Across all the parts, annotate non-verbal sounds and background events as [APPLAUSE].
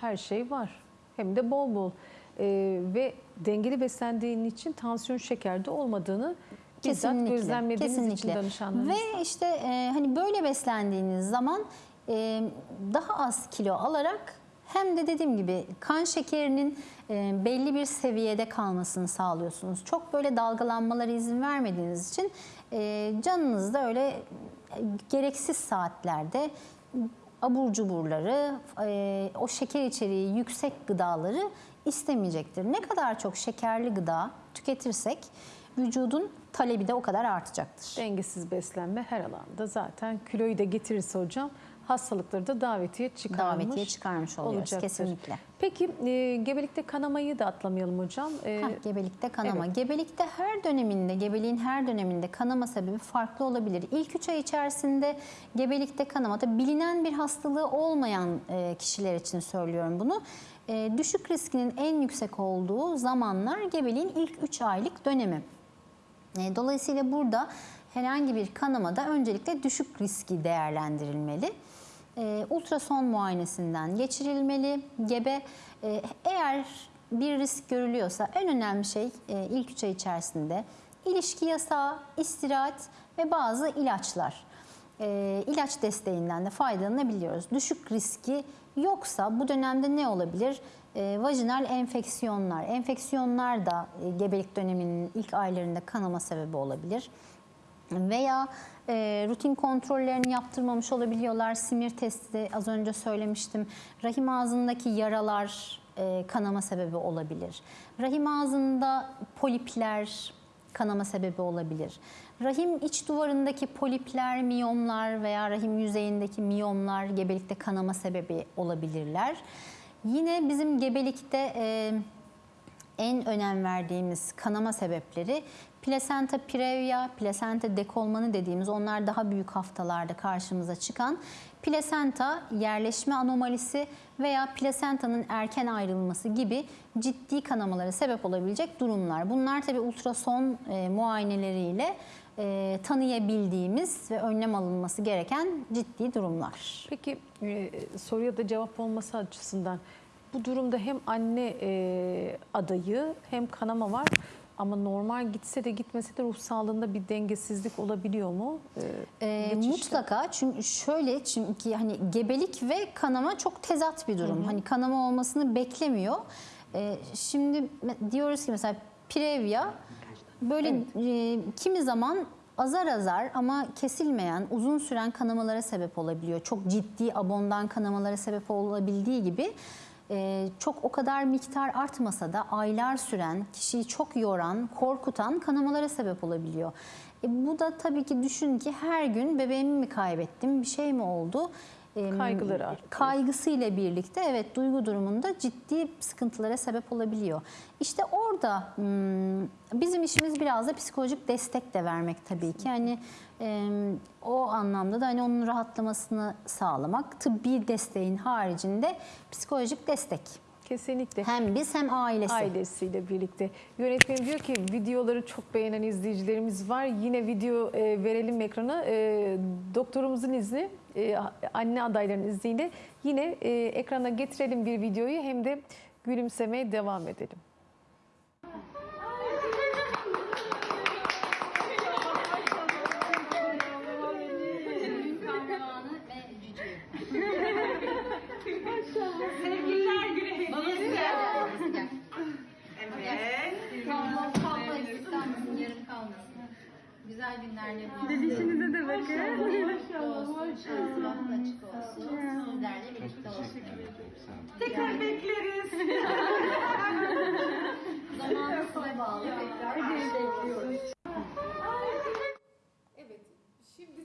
her şey var. Hem de bol bol. Ee, ve dengeli beslendiğin için tansiyon şekerde olmadığını bizzat Kesinlikle. gözlemlediğiniz için kesinlikle. danışanlarınız. Ve işte e, hani böyle beslendiğiniz zaman e, daha az kilo alarak hem de dediğim gibi kan şekerinin e, belli bir seviyede kalmasını sağlıyorsunuz. Çok böyle dalgalanmalara izin vermediğiniz için e, canınız da öyle e, gereksiz saatlerde abur cuburları, e, o şeker içeriği yüksek gıdaları istemeyecektir. Ne kadar çok şekerli gıda tüketirsek vücudun talebi de o kadar artacaktır. Dengesiz beslenme her alanda zaten kiloyu da getirirse hocam hastalıkları da davetiye çıkarmış, Davetiye çıkarmış oluyoruz olacaktır. kesinlikle. Peki e, gebelikte kanamayı da atlamayalım hocam. E, Heh, gebelikte kanama. evet. Gebelikte her döneminde, gebeliğin her döneminde kanama sebebi farklı olabilir. İlk 3 ay içerisinde gebelikte kanama, tabii bilinen bir hastalığı olmayan e, kişiler için söylüyorum bunu. E, düşük riskinin en yüksek olduğu zamanlar gebeliğin ilk 3 aylık dönemi. E, Dolayısıyla burada herhangi bir kanamada öncelikle düşük riski değerlendirilmeli. E, ultrason muayenesinden geçirilmeli. Gebe e, eğer bir risk görülüyorsa en önemli şey e, ilk 3 ay içerisinde ilişki yasağı, istirahat ve bazı ilaçlar. E, ilaç desteğinden de faydalanabiliyoruz. Düşük riski yoksa bu dönemde ne olabilir? E, vajinal enfeksiyonlar. Enfeksiyonlar da e, gebelik döneminin ilk aylarında kanama sebebi olabilir veya e, rutin kontrollerini yaptırmamış olabiliyorlar. Simir testi az önce söylemiştim. Rahim ağzındaki yaralar e, kanama sebebi olabilir. Rahim ağzında polipler kanama sebebi olabilir. Rahim iç duvarındaki polipler, miyomlar veya rahim yüzeyindeki miyomlar gebelikte kanama sebebi olabilirler. Yine bizim gebelikte e, en önem verdiğimiz kanama sebepleri plasenta previa, plasenta dekolmanı dediğimiz onlar daha büyük haftalarda karşımıza çıkan plasenta yerleşme anomalisi veya plasentanın erken ayrılması gibi ciddi kanamalara sebep olabilecek durumlar. Bunlar tabi ultrason e, muayeneleriyle e, tanıyabildiğimiz ve önlem alınması gereken ciddi durumlar. Peki e, soruya da cevap olması açısından bu durumda hem anne e, adayı hem kanama var ama normal gitse de gitmese de ruh sağlığında bir dengesizlik olabiliyor mu? E, Ee, geçişte? mutlaka çünkü şöyle çünkü hani gebelik ve kanama çok tezat bir durum. Hani kanama olmasını beklemiyor. Ee, şimdi diyoruz ki mesela previa böyle e, kimi zaman azar azar ama kesilmeyen uzun süren kanamalara sebep olabiliyor. Çok ciddi abondan kanamalara sebep olabildiği gibi e, çok o kadar miktar artmasa da aylar süren, kişiyi çok yoran, korkutan kanamalara sebep olabiliyor. E, bu da tabii ki düşün ki her gün bebeğimi mi kaybettim, bir şey mi oldu? Kaygıları arttı. Kaygısıyla birlikte evet duygu durumunda ciddi sıkıntılara sebep olabiliyor. İşte orada hmm, bizim işimiz biraz da psikolojik destek de vermek tabii ki. Yani o anlamda da hani onun rahatlamasını sağlamak, tıbbi desteğin haricinde psikolojik destek. Kesinlikle. Hem biz hem ailesi. ailesiyle birlikte. Yönetmenim diyor ki videoları çok beğenen izleyicilerimiz var. Yine video e, verelim ekrana. E, doktorumuzun izni, e, anne adaylarının izniyle yine e, ekrana getirelim bir videoyu hem de gülümsemeye devam edelim. Buluşsun. Dedişinize de bakın. Maşallah, maşallah. Bahtı açık olsun. Sizlerle birlikte olsun. Tekrar bekleriz. [LAUGHS] Zamanı size bağlı. Tekrar bekliyoruz. Evet, şimdi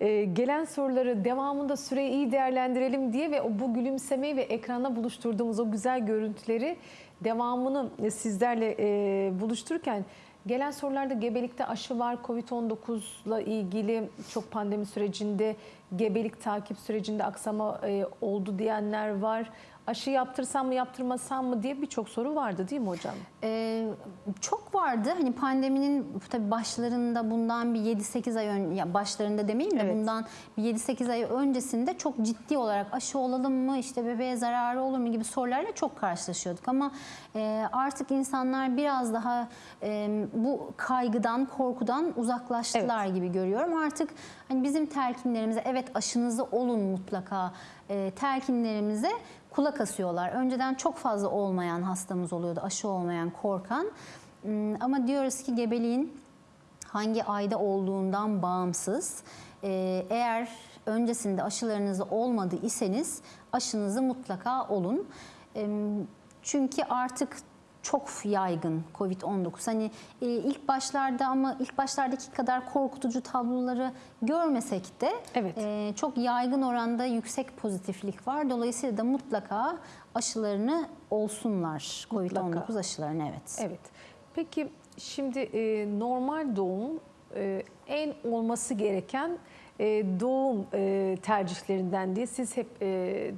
de e, gelen soruları devamında süreyi iyi değerlendirelim diye ve o bu gülümsemeyi ve ekranda buluşturduğumuz o güzel görüntüleri devamını sizlerle e, buluştururken gelen sorularda gebelikte aşı var, Covid-19 ile ilgili çok pandemi sürecinde gebelik takip sürecinde aksama e, oldu diyenler var. aşı yaptırsam mı yaptırmasam mı diye birçok soru vardı değil mi hocam? Ee, çok vardı. Hani pandeminin tabii başlarında bundan bir 7-8 ay ön ya başlarında demeyeyim de Evet. bundan bir 7-8 ay öncesinde çok ciddi olarak aşı olalım mı işte bebeğe zararı olur mu gibi sorularla çok karşılaşıyorduk ama e, artık insanlar biraz daha e, bu kaygıdan, korkudan uzaklaştılar gibi görüyorum. Artık hani bizim telkinlerimize evet aşınızı olun mutlaka e, telkinlerimize kulak asıyorlar. Önceden çok fazla olmayan hastamız oluyordu, aşı olmayan, korkan. Hmm, Ama diyoruz ki gebeliğin hangi ayda olduğundan bağımsız. e, Eğer öncesinde aşılarınızı olmadı iseniz aşınızı mutlaka olun. E, Çünkü artık çok yaygın Covid-19. Hani e, ilk başlarda ama ilk başlardaki kadar korkutucu tabloları görmesek de Evet. e, çok yaygın oranda yüksek pozitiflik var. Dolayısıyla da mutlaka aşılarını olsunlar. Mutlaka. Covid-19 aşılarını evet. Evet. Peki şimdi e, normal doğum e, en olması gereken e, doğum e, tercihlerinden diye siz hep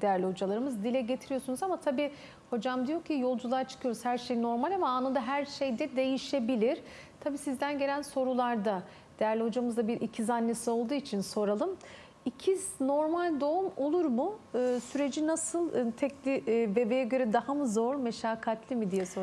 değerli hocalarımız dile getiriyorsunuz ama tabii hocam diyor ki yolculuğa çıkıyoruz her şey normal ama anında her şey de değişebilir. Tabii sizden gelen sorularda değerli hocamız da bir ikiz annesi olduğu için soralım. İkiz normal doğum olur mu? Süreci nasıl? Tekli bebeğe göre daha mı zor, meşakkatli mi diye soruyoruz.